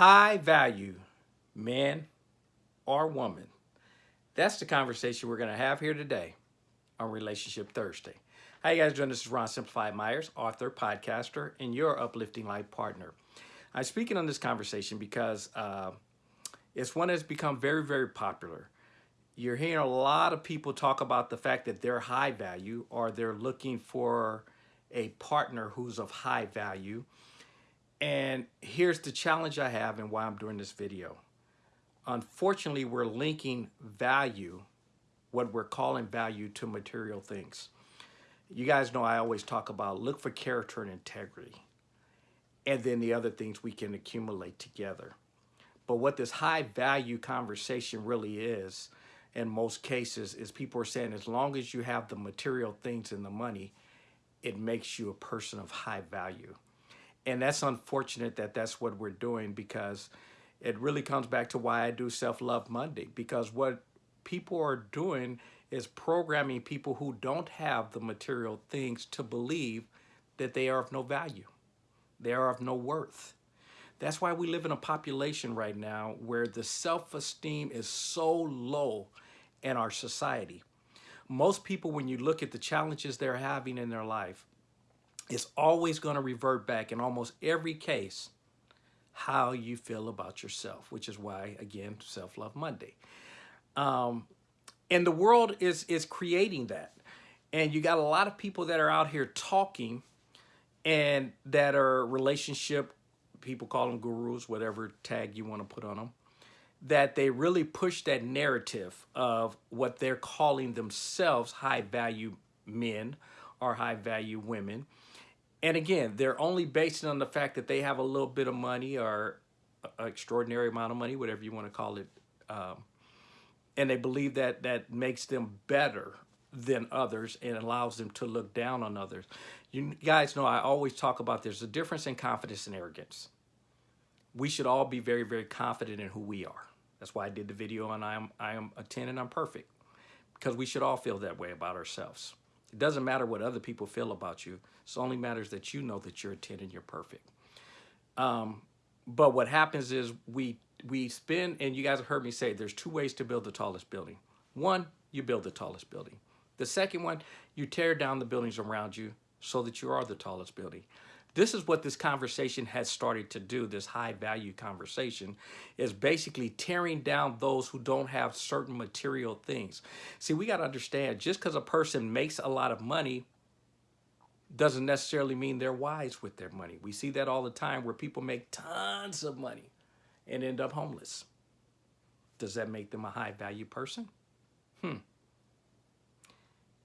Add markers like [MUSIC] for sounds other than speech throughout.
high value man or woman? That's the conversation we're going to have here today on Relationship Thursday. How you guys doing? This is Ron Simplified Myers, author, podcaster, and your uplifting life partner. I'm speaking on this conversation because uh, it's one that's become very, very popular. You're hearing a lot of people talk about the fact that they're high value or they're looking for a partner who's of high value. And here's the challenge I have and why I'm doing this video. Unfortunately, we're linking value, what we're calling value, to material things. You guys know I always talk about look for character and integrity, and then the other things we can accumulate together. But what this high value conversation really is, in most cases, is people are saying as long as you have the material things and the money, it makes you a person of high value. And that's unfortunate that that's what we're doing because it really comes back to why I do Self-Love Monday because what people are doing is programming people who don't have the material things to believe that they are of no value. They are of no worth. That's why we live in a population right now where the self-esteem is so low in our society most people, when you look at the challenges they're having in their life, it's always going to revert back in almost every case how you feel about yourself, which is why, again, Self-Love Monday. Um, and the world is, is creating that. And you got a lot of people that are out here talking and that are relationship, people call them gurus, whatever tag you want to put on them that they really push that narrative of what they're calling themselves high value men or high value women. And again, they're only based on the fact that they have a little bit of money or an extraordinary amount of money, whatever you want to call it. Um, and they believe that that makes them better than others and allows them to look down on others. You guys know I always talk about there's a difference in confidence and arrogance. We should all be very, very confident in who we are. That's why I did the video on I am, I am a 10 and I'm perfect. Because we should all feel that way about ourselves. It doesn't matter what other people feel about you. It only matters that you know that you're a 10 and you're perfect. Um, but what happens is we we spend, and you guys have heard me say, there's two ways to build the tallest building. One, you build the tallest building. The second one, you tear down the buildings around you so that you are the tallest building. This is what this conversation has started to do, this high value conversation, is basically tearing down those who don't have certain material things. See, we got to understand, just because a person makes a lot of money doesn't necessarily mean they're wise with their money. We see that all the time where people make tons of money and end up homeless. Does that make them a high value person? Hmm.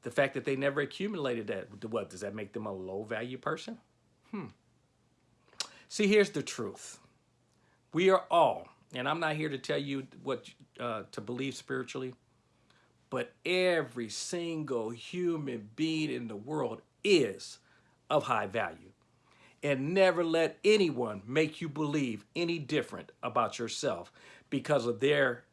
The fact that they never accumulated that, what, does that make them a low value person? Hmm. See, here's the truth. We are all, and I'm not here to tell you what uh, to believe spiritually, but every single human being in the world is of high value. And never let anyone make you believe any different about yourself because of their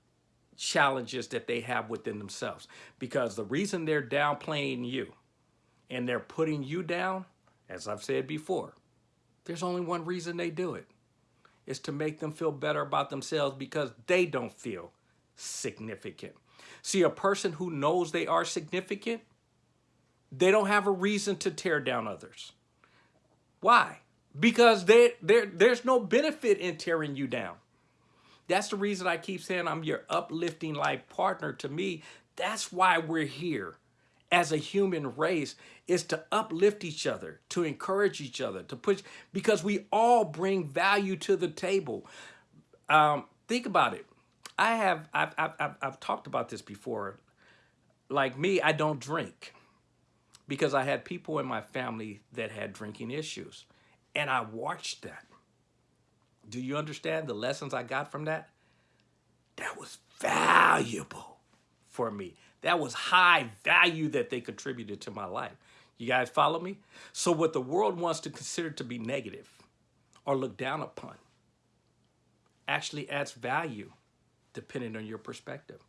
challenges that they have within themselves. Because the reason they're downplaying you and they're putting you down as I've said before, there's only one reason they do it. It's to make them feel better about themselves because they don't feel significant. See, a person who knows they are significant, they don't have a reason to tear down others. Why? Because they, there's no benefit in tearing you down. That's the reason I keep saying I'm your uplifting life partner. To me, that's why we're here as a human race is to uplift each other, to encourage each other, to push, because we all bring value to the table. Um, think about it. I have, I've, I've, I've talked about this before. Like me, I don't drink because I had people in my family that had drinking issues and I watched that. Do you understand the lessons I got from that? That was valuable for me. That was high value that they contributed to my life. You guys follow me? So what the world wants to consider to be negative or look down upon actually adds value depending on your perspective.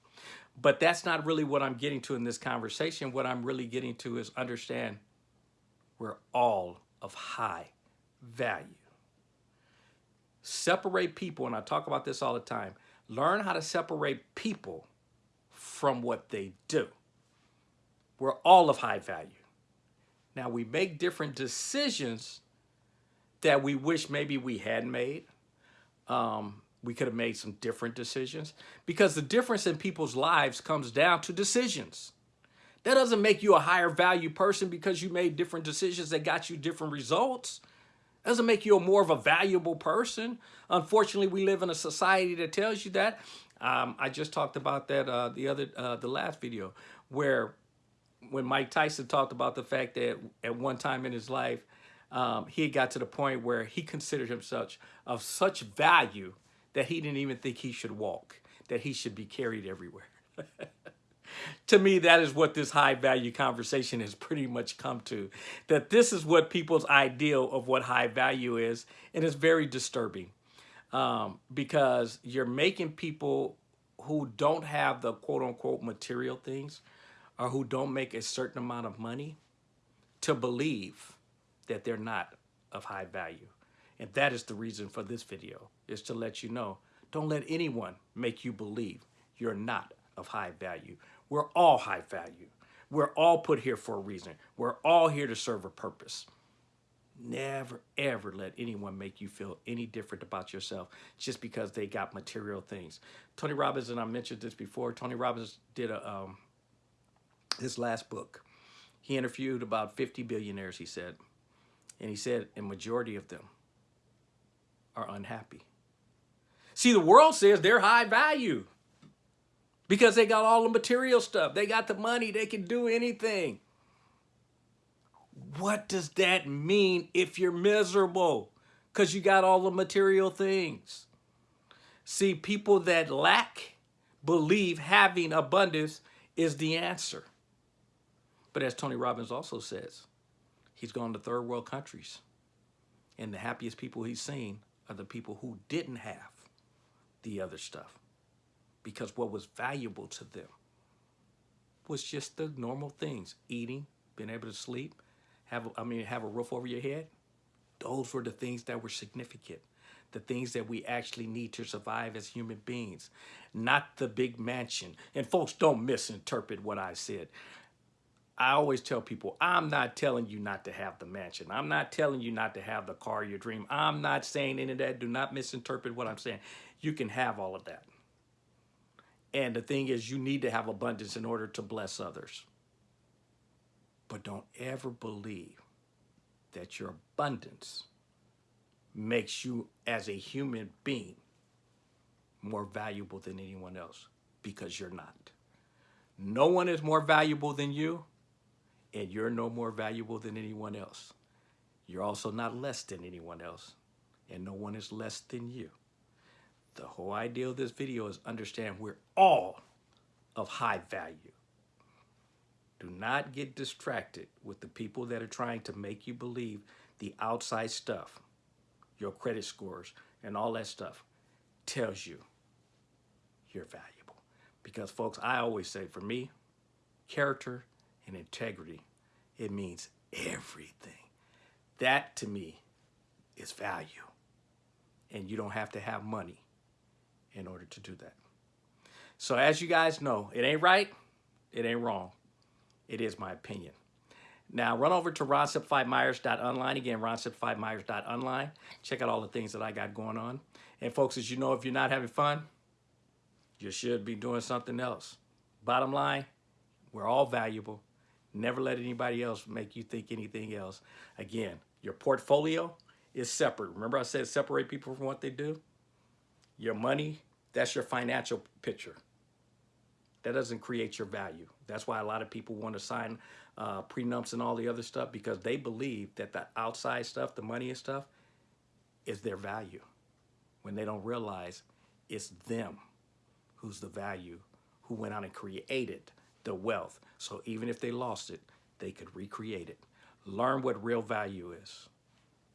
But that's not really what I'm getting to in this conversation. What I'm really getting to is understand we're all of high value. Separate people, and I talk about this all the time. Learn how to separate people from what they do. We're all of high value. Now we make different decisions that we wish maybe we had made. Um, we could have made some different decisions because the difference in people's lives comes down to decisions. That doesn't make you a higher value person because you made different decisions that got you different results. Doesn't make you a more of a valuable person. Unfortunately, we live in a society that tells you that. Um, I just talked about that uh, the other uh, the last video where when Mike Tyson talked about the fact that at one time in his life um, he had got to the point where he considered himself of such value that he didn't even think he should walk, that he should be carried everywhere. [LAUGHS] to me, that is what this high value conversation has pretty much come to. That this is what people's ideal of what high value is. And it's very disturbing um, because you're making people who don't have the quote unquote material things or who don't make a certain amount of money to believe that they're not of high value. And that is the reason for this video, is to let you know, don't let anyone make you believe you're not of high value. We're all high value. We're all put here for a reason. We're all here to serve a purpose. Never, ever let anyone make you feel any different about yourself just because they got material things. Tony Robbins, and I mentioned this before, Tony Robbins did a, um, his last book. He interviewed about 50 billionaires, he said. And he said a majority of them are unhappy. See, the world says they're high value because they got all the material stuff. They got the money. They can do anything. What does that mean if you're miserable? Because you got all the material things. See, people that lack believe having abundance is the answer. But as Tony Robbins also says, he's gone to third world countries. And the happiest people he's seen are the people who didn't have the other stuff because what was valuable to them was just the normal things eating being able to sleep have i mean have a roof over your head those were the things that were significant the things that we actually need to survive as human beings not the big mansion and folks don't misinterpret what i said I always tell people, I'm not telling you not to have the mansion. I'm not telling you not to have the car you dream. I'm not saying any of that. Do not misinterpret what I'm saying. You can have all of that. And the thing is, you need to have abundance in order to bless others. But don't ever believe that your abundance makes you, as a human being, more valuable than anyone else because you're not. No one is more valuable than you and you're no more valuable than anyone else. You're also not less than anyone else, and no one is less than you. The whole idea of this video is understand we're all of high value. Do not get distracted with the people that are trying to make you believe the outside stuff, your credit scores, and all that stuff tells you you're valuable. Because folks, I always say for me, character and integrity, it means everything. That to me is value. And you don't have to have money in order to do that. So as you guys know, it ain't right, it ain't wrong. It is my opinion. Now run over to ronsimplifiedmyers.online. Again, ronsimplifiedmyers.online. Check out all the things that I got going on. And folks, as you know, if you're not having fun, you should be doing something else. Bottom line, we're all valuable. Never let anybody else make you think anything else. Again, your portfolio is separate. Remember I said separate people from what they do? Your money, that's your financial picture. That doesn't create your value. That's why a lot of people want to sign uh, prenups and all the other stuff because they believe that the outside stuff, the money and stuff, is their value. When they don't realize it's them who's the value who went out and created the wealth. So even if they lost it, they could recreate it. Learn what real value is.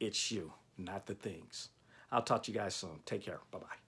It's you, not the things. I'll talk to you guys soon. Take care. Bye-bye.